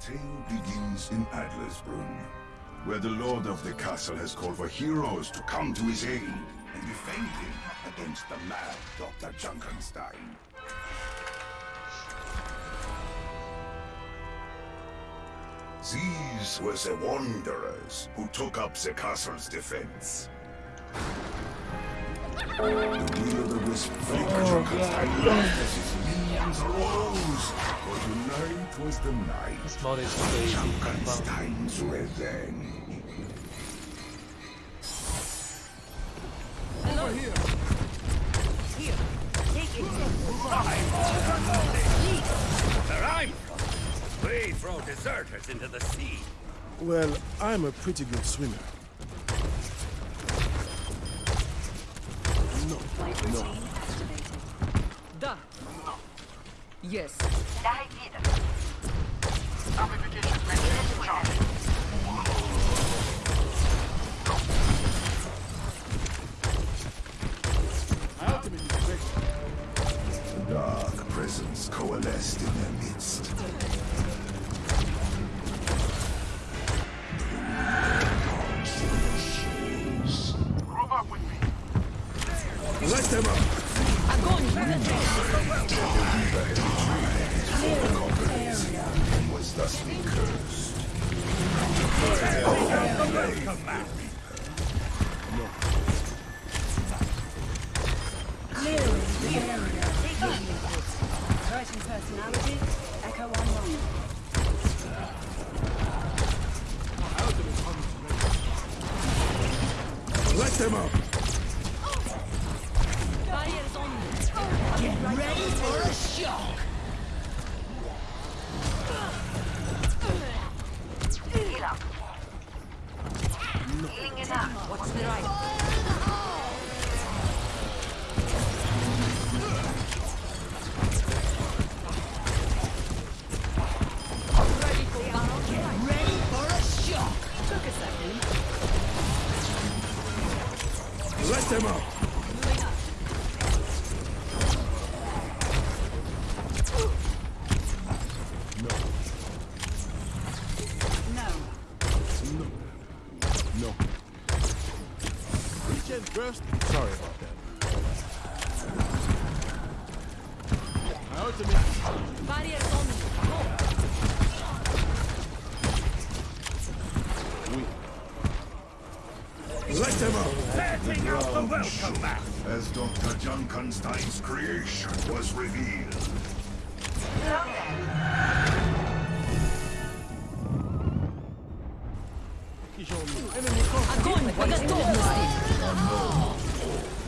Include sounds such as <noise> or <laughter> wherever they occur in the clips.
tale begins in Adlersbrunn, where the lord of the castle has called for heroes to come to his aid and defend him against the mad Dr. Junkenstein. These were the wanderers who took up the castle's defense. The will-o'-the-wisp flicker oh, Junkenstein laughed as his minions arose. For tonight was the night. This mod is crazy. Junkenstein's revenge. Here, take it. Where I'm from, we throw deserters into the sea. Well, I'm a pretty good swimmer. No, no. Yes. Wieder. Amplification What's the right?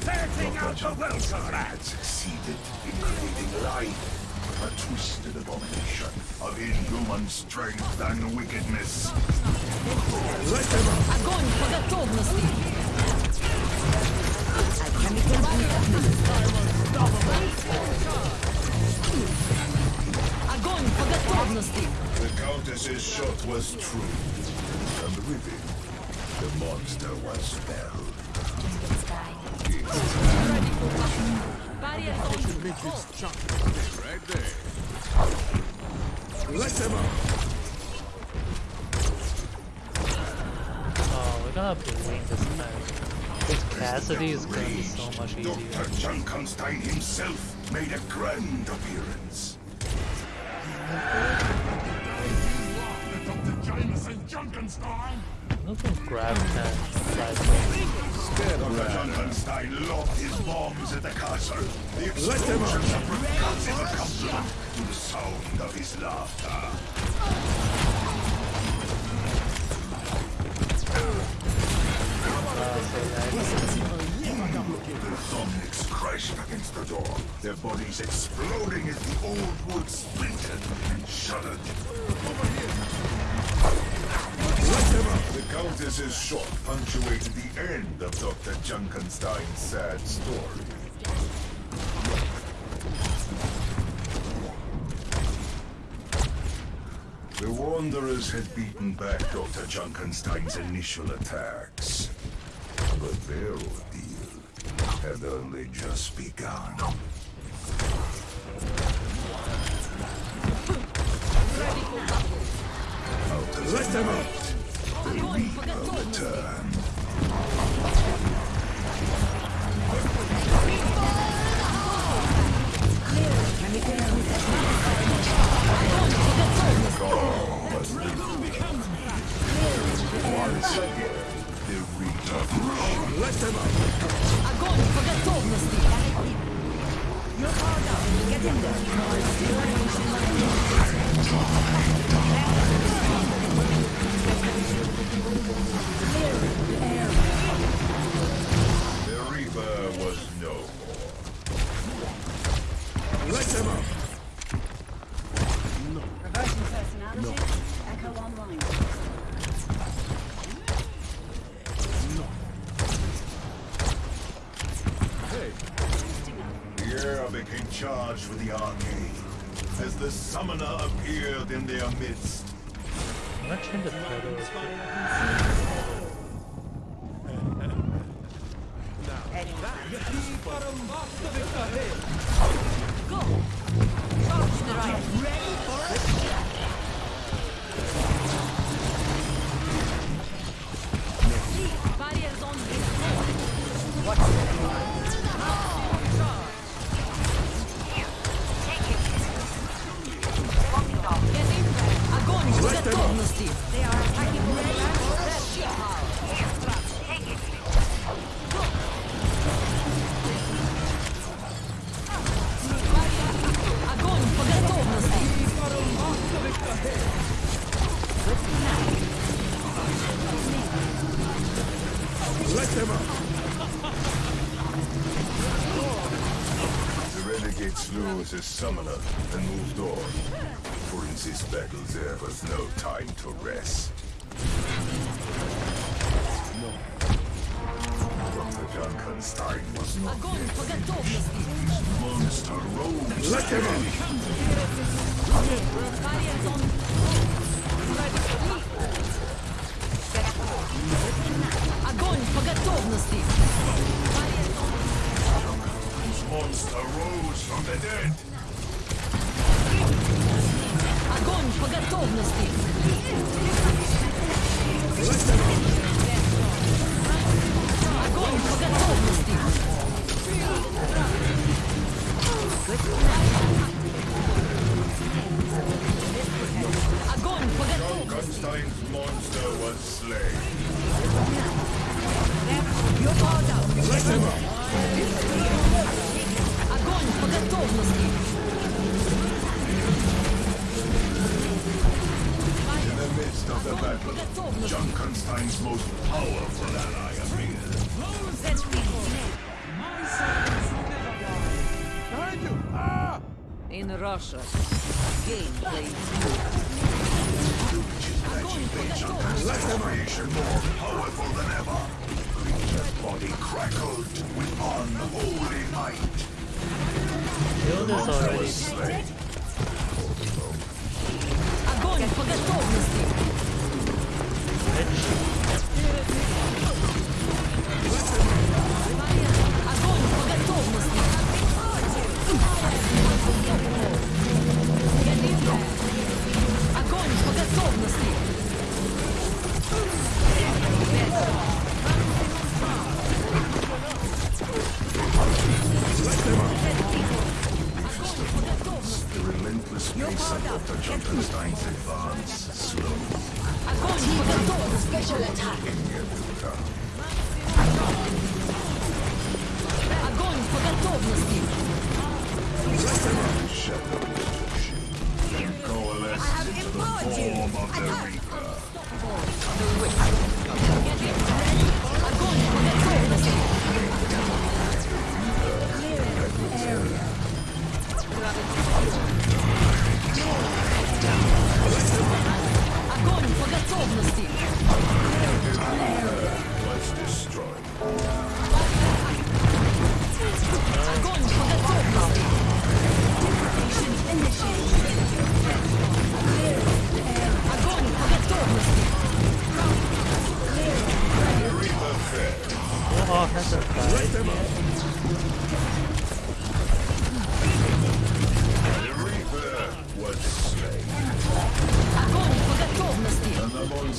Setting out the welcome mat. had succeeded in creating life, a twisted abomination of inhuman strength and wickedness. Let them up! Огонь по готовности! Огонь по готовности! The Countess's shot was true, and with it, the monster was felled. Barriers on me. Matrix Go. jump. Right there. Let them up! Oh, we're gonna have to win this time. This Cassidy is gonna be so much easier. Dr. Junkenstein himself made a grand appearance. Look at grab that. Junkenstein lobbed his bombs at the castle. The explosions of percussive accompaniment to the sound of his laughter. Uh, zombies crashed against the door, their bodies exploding as the old wood splintered and shuddered. Them up! The Countess's shot punctuated the end of Dr. Junkenstein's sad story. The Wanderers had beaten back Dr. Junkenstein's initial attacks. But their ordeal had only just begun. For. Let them out! Appeared in their midst. I'm not trying to throw those. Ready for a shot. Barriers on this. Get готовности. They are attacking. Ready for a shot. Огонь по готовности. let them out! The renegade slew his summoner and moved on. For in this battle there was no time to rest. Dr. Junkenstein was not Огонь по готовности. monster rose. Let them out! Barriers on. Огонь по готовности. Monster rose from the dead. Огонь по готовности. Огонь по готовности. Огонь по готовности. Огонь по готовности. of the battle, Готовность. Junkenstein's most powerful ally appeared. Behind you! Ah! In Russia, gameplay. Огонь по готовности. Creation more powerful than ever. Creature's body crackled with unholy might. Killed this already. Slain. Огонь по готовности. Let's go. The relentless pace of Dr. Junkenstein's advance slowed. Огонь по готовности. Special attack. Огонь по готовности. Shadows coalesced into the form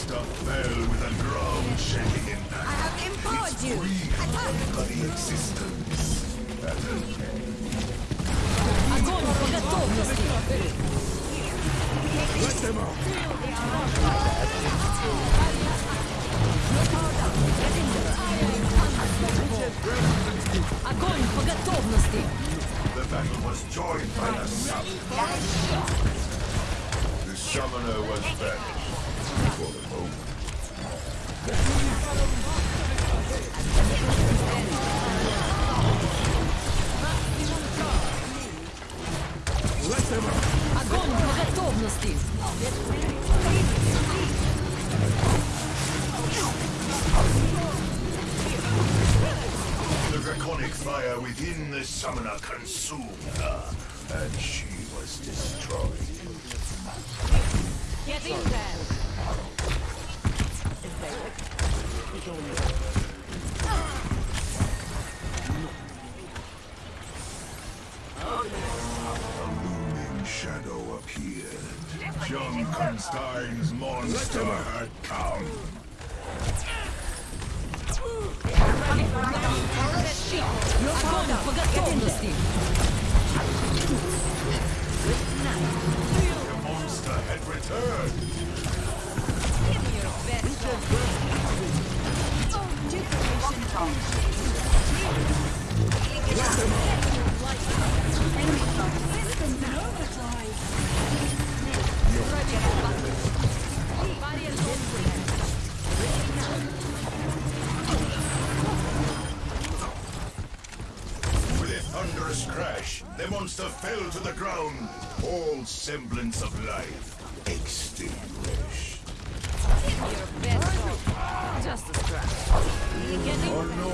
Monster fell with a ground-shaking impact. I have empowered you. Breathed bloody existence. Junkenstein's monster come. semblance of life extinguished. Just a scratch. Get in. Oh no!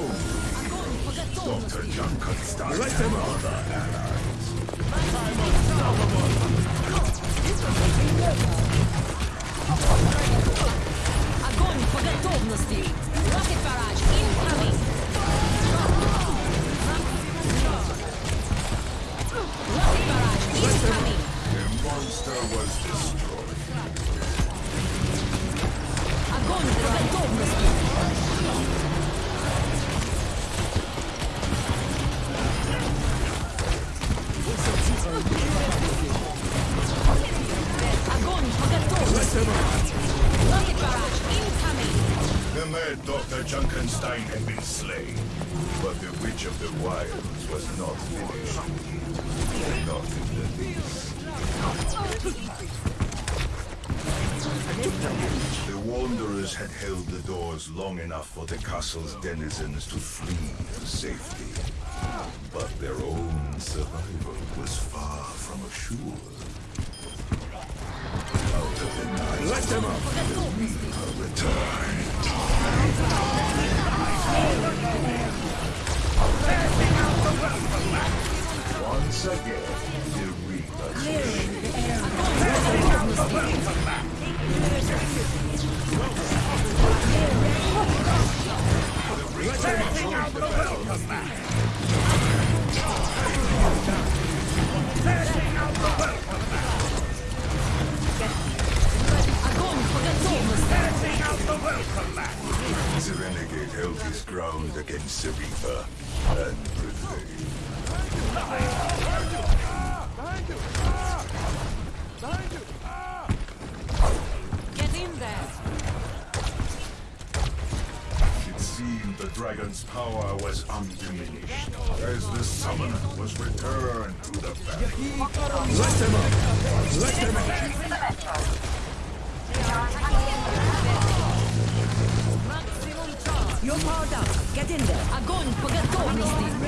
Огонь по готовности. Dr. Junkenstein Let them and out! other allies. Огонь по готовности. Rocket barrage incoming. monster was destroyed. The mad Dr. Junkenstein had been slain, but the Witch of the Wilds was not finished. Not in the least. The Wanderers had held the doors long enough for the castle's denizens to flee for safety. But their own survival was far from assured. Out of the night, let them up! The Reaper returned. Once again, the renegade held his ground against the and prevailed. Behind you! Ah! Behind you! Ah! Get in there. It seemed the dragon's power was undiminished as the summoner was returned to the battle. Let them out! Let them out! You're powered up. Get in there. Огонь по готовности.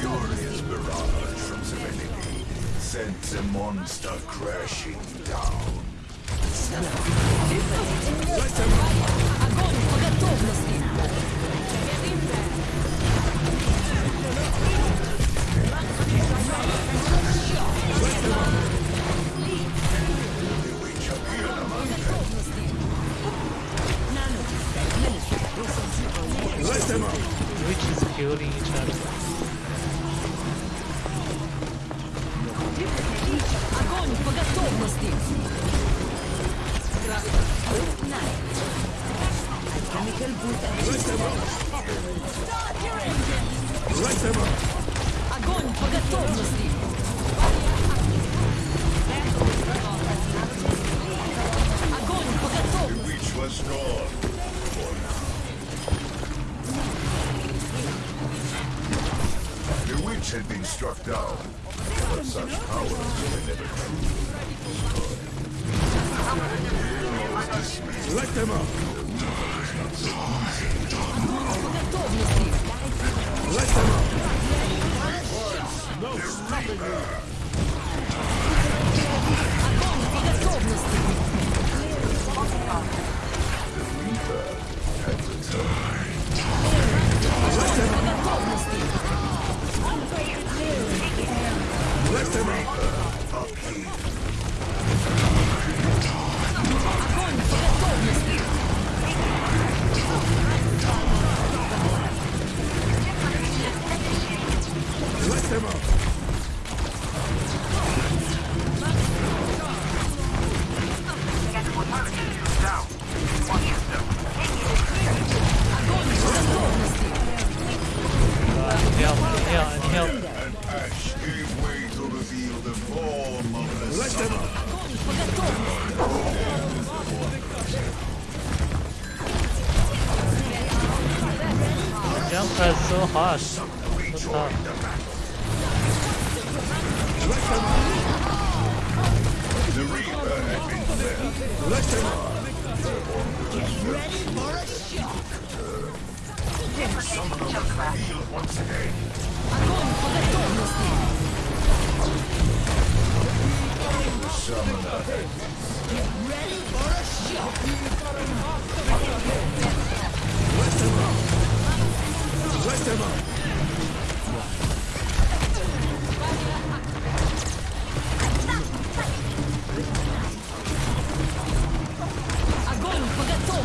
Furious barrage from Serenity. Sent the monster crashing was gone. for now. The witch had been struck down, but such powers were never truly Let them up. по готовности! Let them up. No stopping you. Огонь по готовности! Let is so hard.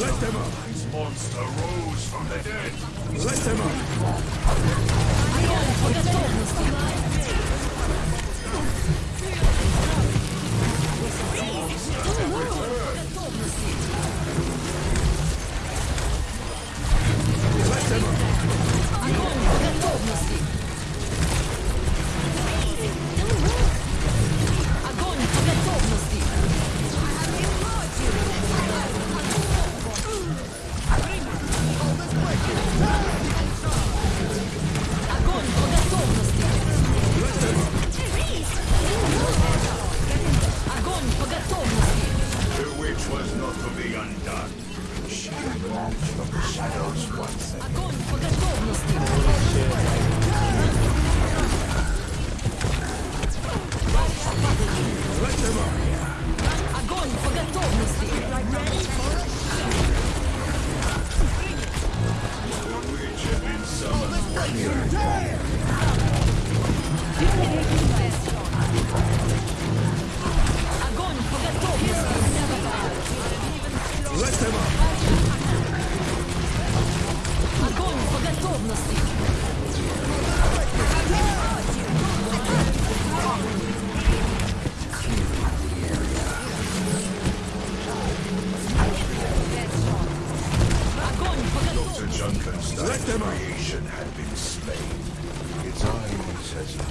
Let them up. This monster rose from the dead. Let them up.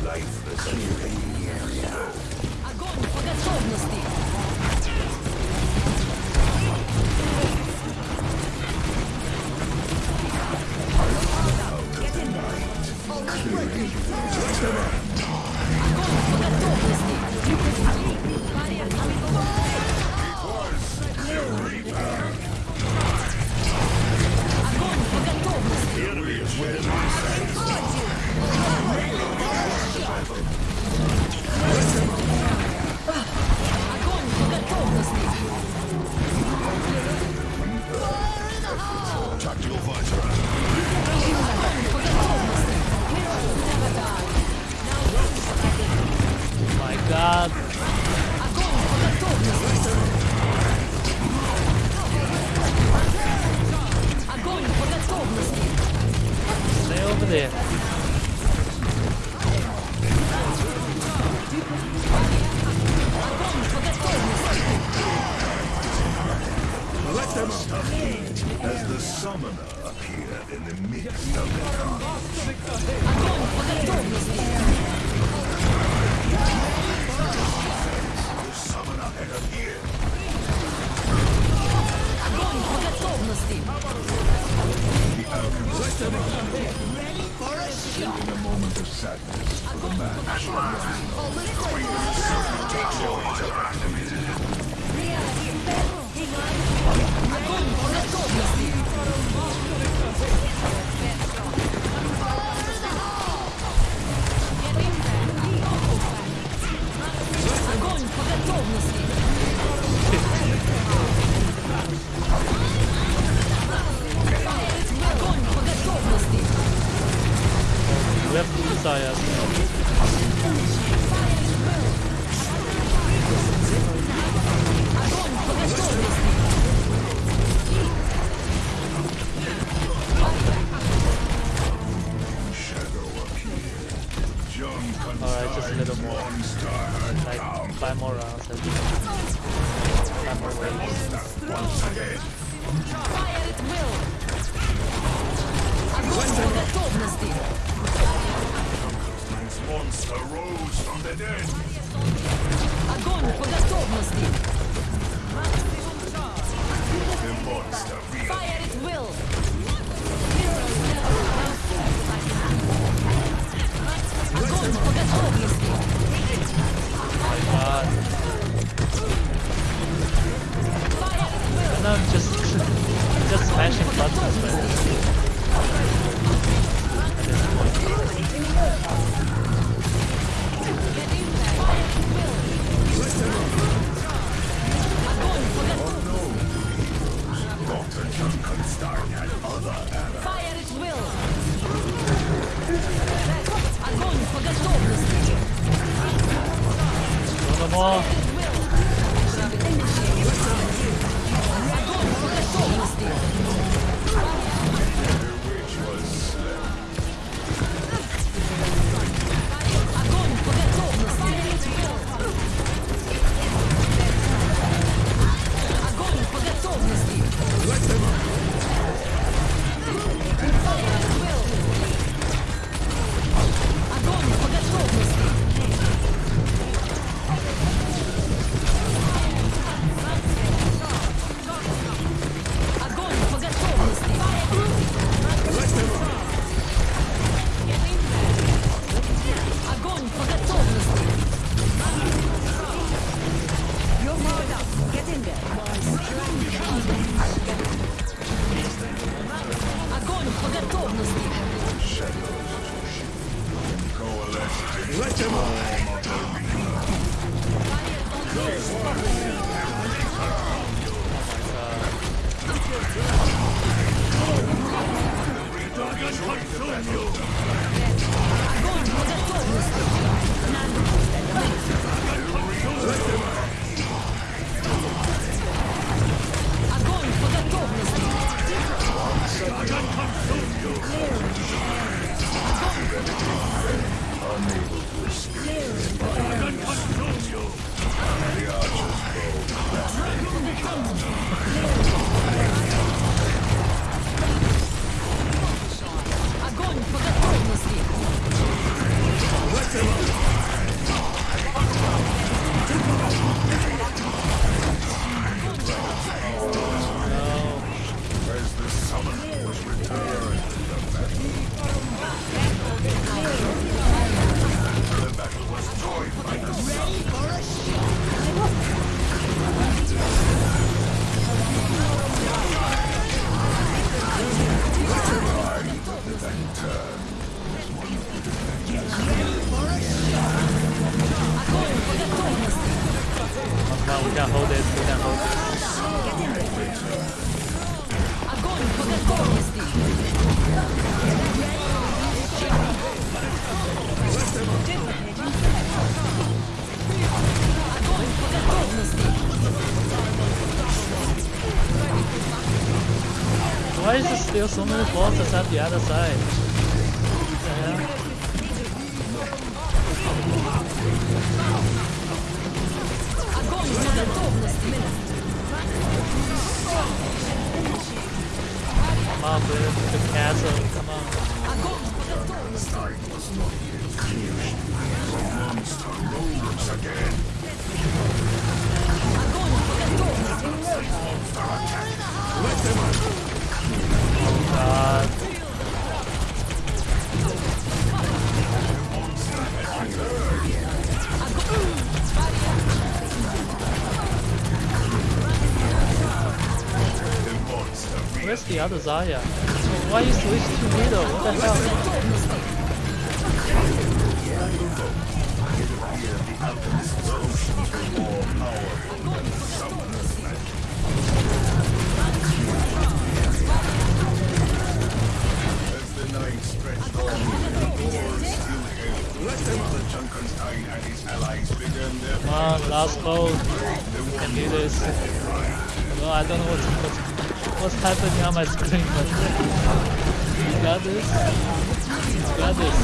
Lifeless in the area. Огонь по! As the summoner appeared in the midst of the carnage, Огонь по готовности! the summoner had appeared. Огонь по готовности! In a moment of sadness for the man. Огонь Огонь по готовности! Alright, just a little more. Monster Like five more rounds. I think. Five more waves. once again. Fire at will! Огонь по готовности! This monster rose from the dead. Огонь по готовности! The monster reappeared. Fire at will! Oh, I'm just, just smashing buttons, man. Why is there still so many bosses other Zarya? Why you switch to middle? What the hell? Come on, last boat. Can do this. Well, I don't know what's, what's, what's happening on my screen, but you got this. You got this.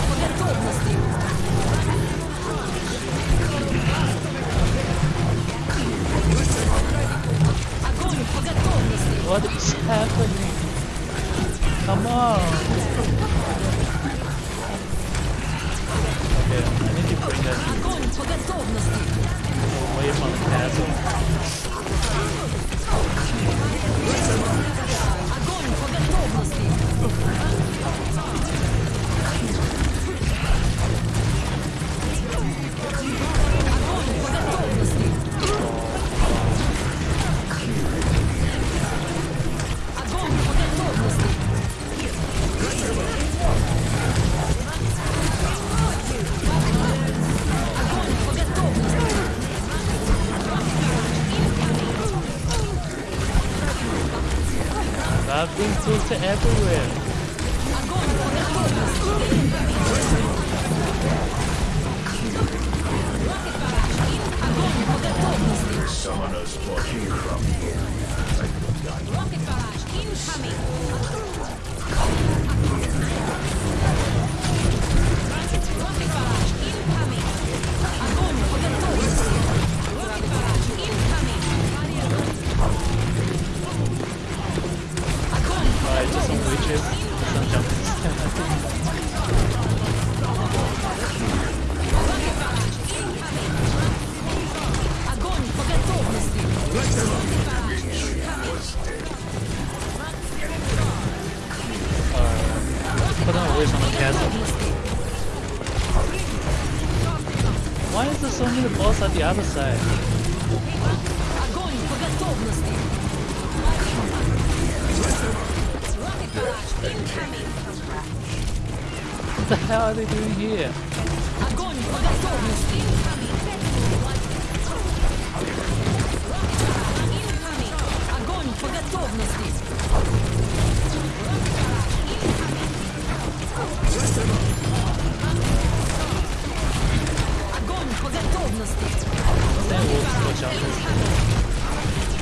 What is happening? Come on! Okay, I need to bring that away from the castle. Огонь по готовности! To everywhere. castle. Why is there so many boss at the other side? Огонь по готовности! Rocket barrage incoming! What the hell are they doing here? Огонь по готовности! Огонь по готовности! Огонь по готовности! Then we'll switch out this. Why is this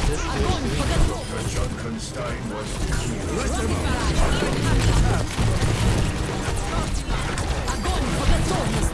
dude Огонь doing по готовности! The Junkenstein was defeated. Огонь по готовности!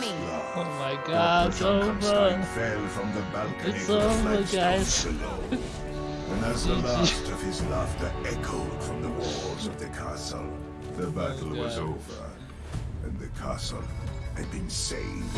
barrage one incoming! last Oh my god, it's Junkenstein over. fell from the balcony It's to the over, flagstones guys. below. And as the <laughs> last of his laughter echoed from the walls of the castle, the battle was over, and the castle had been saved.